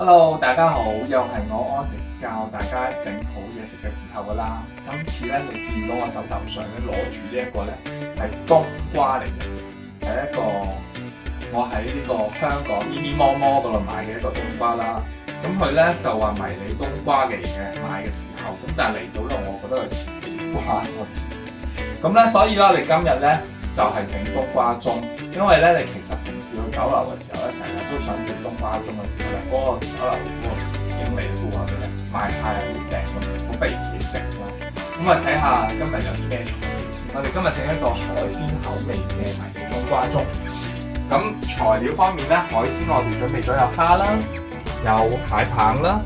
hello，大家好，又系我安迪教大家整好嘢食嘅时候噶啦。今次咧，你见到我手头上咧攞住呢一个咧，系冬瓜嚟嘅，系一个我喺呢个香港咪咪摸摸嗰度买嘅一个冬瓜啦。咁佢咧就话迷你冬瓜嚟嘅，买嘅时候，咁但系嚟到咧，我觉得系似子瓜咁咧，所以啦，你今日咧就系整冬瓜盅。因為咧，你其實平時去酒樓嘅時候咧，成日都想整冬瓜盅嘅時候咧，嗰個酒樓嗰個經理都話俾你，賣曬人哋咁，好不己整啦。咁啊，睇下今日有啲咩材料先。我哋今日整一個海鮮口味嘅迷你冬瓜盅。咁材料方面咧，海鮮我哋準備咗有蝦啦，有蟹棒啦。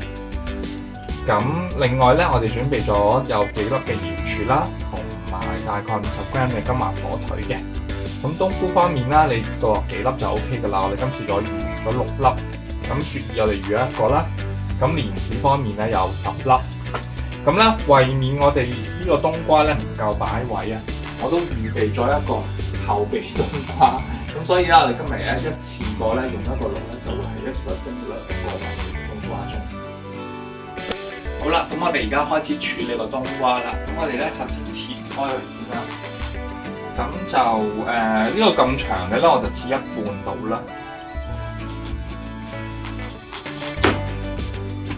咁另外咧，我哋準備咗有幾粒嘅鹽柱啦，同埋大概五十 gram 嘅金華火腿嘅。咁冬菇方面啦，你落几粒就 O K 噶啦，我哋今次再用咗六粒。咁雪我嚟预一个啦。咁莲子方面咧，有十粒。咁咧，为免我哋呢个冬瓜咧唔够摆位啊，我都预备咗一个后备冬瓜。咁所以咧，我哋今日咧一次过咧用一个炉咧，就会系一次蒸两个冬瓜中。好啦，咁我哋而家开始处理个冬瓜啦。咁我哋咧首先切开佢先啦。咁就誒呢個咁長嘅咧，我就切一半到啦。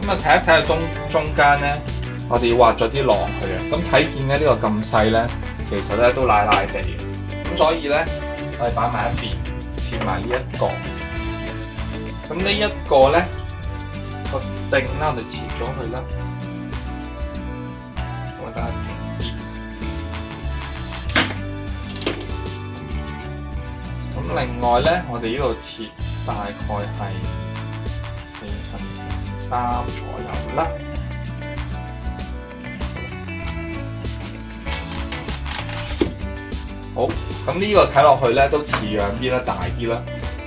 咁啊，睇一睇啊中中間咧，我哋畫咗啲浪佢啊。咁睇見咧呢個咁細咧，其實咧都奶奶地。咁所以咧，我哋擺埋一邊，切埋呢一個。咁呢一個咧個定啦，我哋切咗佢啦。我睇下。另外咧，我哋呢度切大概系四分三左右啦。好，咁呢个睇落去咧都似样啲啦，大啲啦。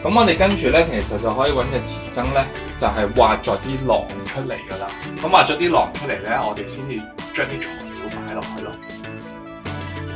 咁我哋跟住咧，其实就可以揾只匙羹咧，就系挖咗啲浪出嚟噶啦。咁挖咗啲浪出嚟咧，我哋先至将啲材料摆落去咯。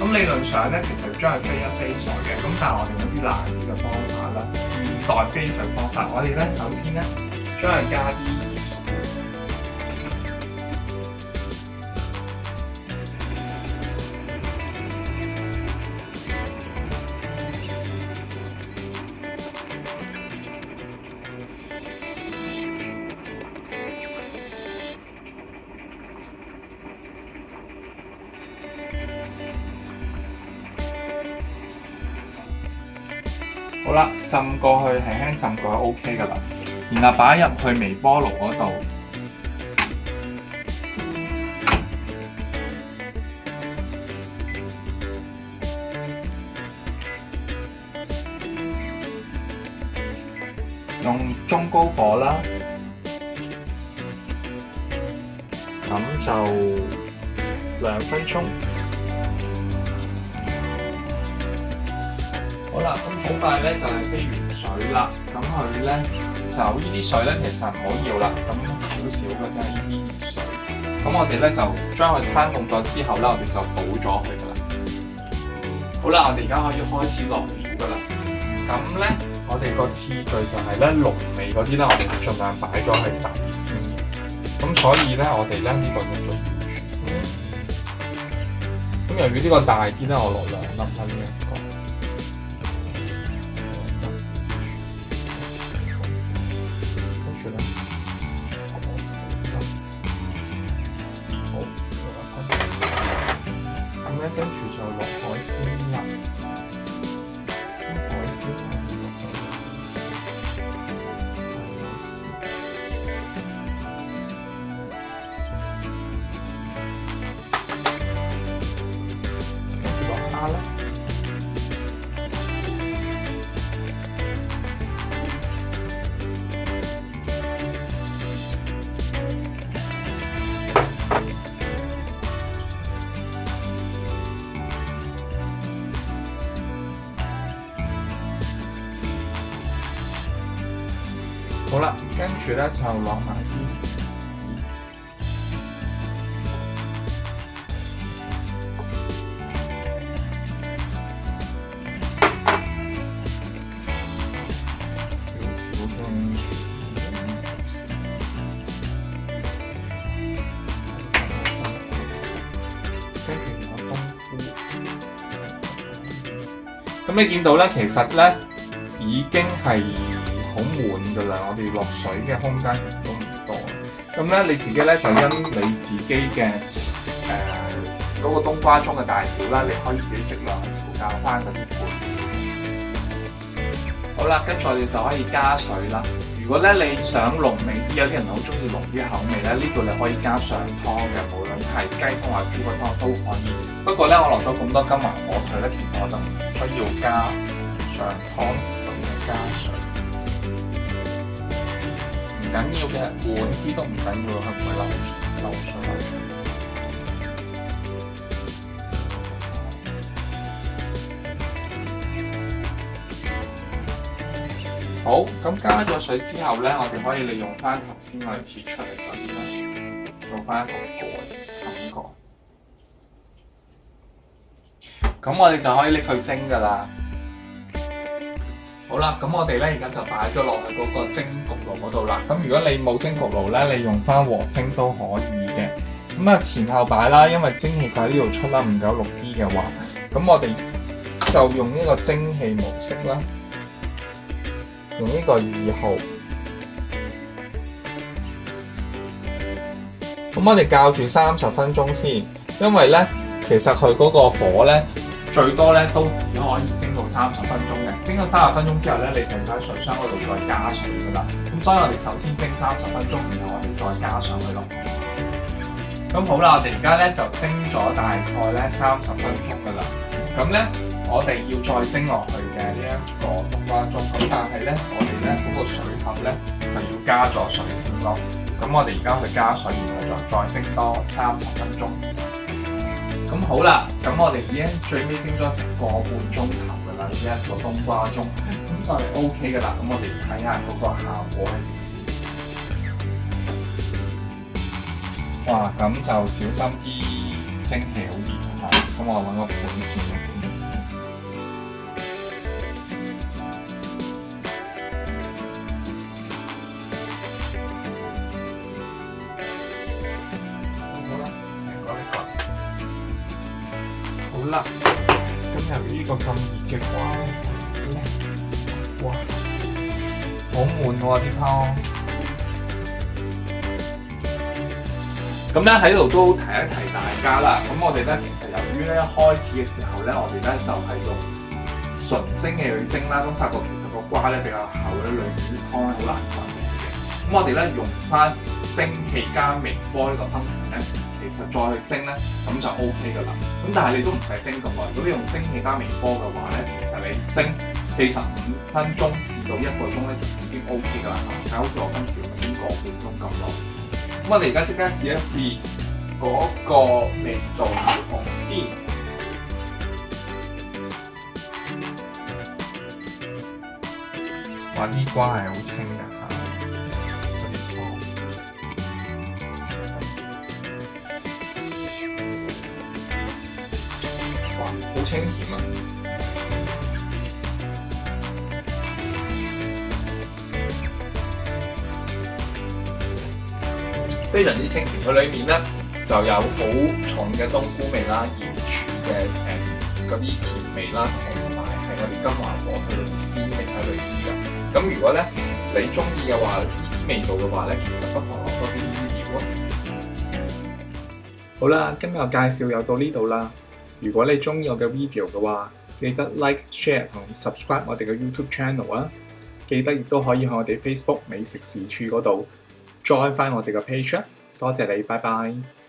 咁理論上咧，其實將佢飛一飛水嘅，咁但係我哋有啲難啲嘅方法啦。現代飛水方法，我哋咧首先咧將佢加啲。好啦，浸过去系轻浸过去 OK 噶啦，然后摆入去微波炉嗰度，用中高火啦，咁就两分钟。好啦，咁好快咧就系飞完水啦，咁佢咧就呢啲水咧其实唔好要啦，咁少少嘅啫呢啲水，咁我哋咧就将佢摊冻咗之后咧，我哋就倒咗佢噶啦。好啦，我哋而家可以开始落料噶啦。咁咧，我哋个次序就系咧浓味嗰啲咧，我哋尽量摆咗喺底先嘅。咁所以咧，我哋咧呢个用咗全先。咁由于呢个大啲咧，我落两粒一嘅。好啦，跟住咧就落埋啲，跟住落冬菇。咁你見到咧，其實咧已經係。好滿噶啦，我哋落水嘅空間亦都唔多。咁咧你自己咧就因你自己嘅誒嗰個冬瓜盅嘅大小啦，你可以自己適量調校翻嗰啲餡。好啦，跟住我哋就可以加水啦。如果咧你想濃味啲，有啲人好中意濃啲口味咧，呢度你可以加上湯嘅，無論係雞湯或豬骨湯都可以。不過咧，我落咗咁多金華火腿咧，其實我就唔需要加上湯咁埋加水。紧要嘅，碗呢啲都唔幹要，啦，我哋流流水。好，咁加咗水之後咧，我哋可以利用翻頭先哋切出嚟嗰啲啦，做翻一個盖感覺。咁我哋就可以拎去蒸噶啦。好啦，咁我哋咧而家就摆咗落去嗰个蒸焗炉嗰度啦。咁如果你冇蒸焗炉咧，你用翻和蒸都可以嘅。咁啊前后摆啦，因为蒸汽就喺呢度出啦，唔够六 D 嘅话，咁我哋就用呢个蒸汽模式啦，用呢个二号。咁我哋校住三十分钟先，因为咧其实佢嗰个火咧。最多咧都只可以蒸到三十分鐘嘅，蒸咗三十分鐘之後咧，你就喺水箱嗰度再加水噶啦。咁所以我哋首先蒸三十分鐘，然後我哋再加上去咯。咁好啦，我哋而家咧就蒸咗大概咧三十分鐘噶啦。咁咧我哋要再蒸落去嘅呢一個冬瓜粥。咁但係咧我哋咧嗰個水份咧就要加咗水先咯。咁我哋而家去加水，然後再再蒸多三十分鐘。咁好啦，咁我哋已經最尾蒸咗成個半鐘頭噶啦，呢一個冬瓜盅，咁就係 OK 噶啦。咁我哋睇下嗰個效果係點先。哇，咁就小心啲蒸氣好熱嚇，咁我揾個嚟先。呢個咁熱嘅瓜哇！好悶喎啲湯。咁咧喺度都提一提大家啦。咁我哋咧其實由於咧開始嘅時候咧，我哋咧就係用純蒸嘅去蒸啦。咁發覺其實個瓜咧比較厚咧，裏面啲湯咧好難滾嘅。咁我哋咧用翻蒸氣加微波呢個方法咧。實再去蒸咧，咁就 OK 噶啦。咁但係你都唔使蒸咁耐。如果你用蒸汽加微波嘅話咧，其實你蒸四十五分鐘至到一個鐘咧就已經 OK 噶啦。就係好似我今次用蒸個半鐘咁耐。咁我哋而家即刻試一試嗰個味道如何先。哇！啲瓜係好清㗎～非常之清甜，佢里面咧就有好重嘅冬菇味啦，甜柱嘅誒嗰啲甜味啦，同埋係我哋金华火腿嗰啲鮮味喺裏面嘅。咁如果咧你中意嘅話，呢啲味道嘅話咧，其實不妨落多啲魚料啊。好啦，今日嘅介紹又到呢度啦。如果你中意我嘅 video 嘅話，記得 like、share 同 subscribe 我哋嘅 YouTube channel 啊。記得亦都可以喺我哋 Facebook 美食時處嗰度。再返我哋嘅 p a g e o 多谢你，拜拜。